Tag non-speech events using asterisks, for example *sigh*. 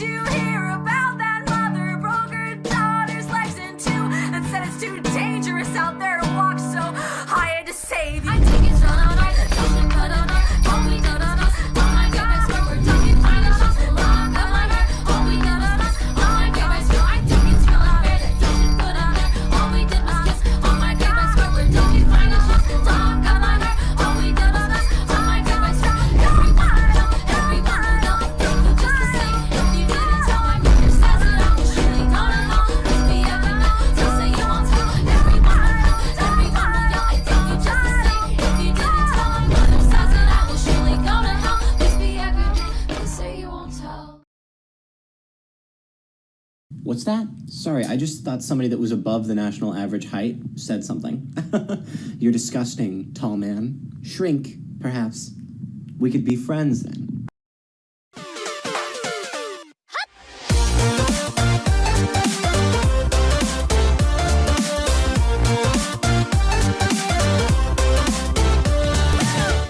you here. What's that? Sorry, I just thought somebody that was above the national average height said something. *laughs* You're disgusting, tall man. Shrink, perhaps. We could be friends then.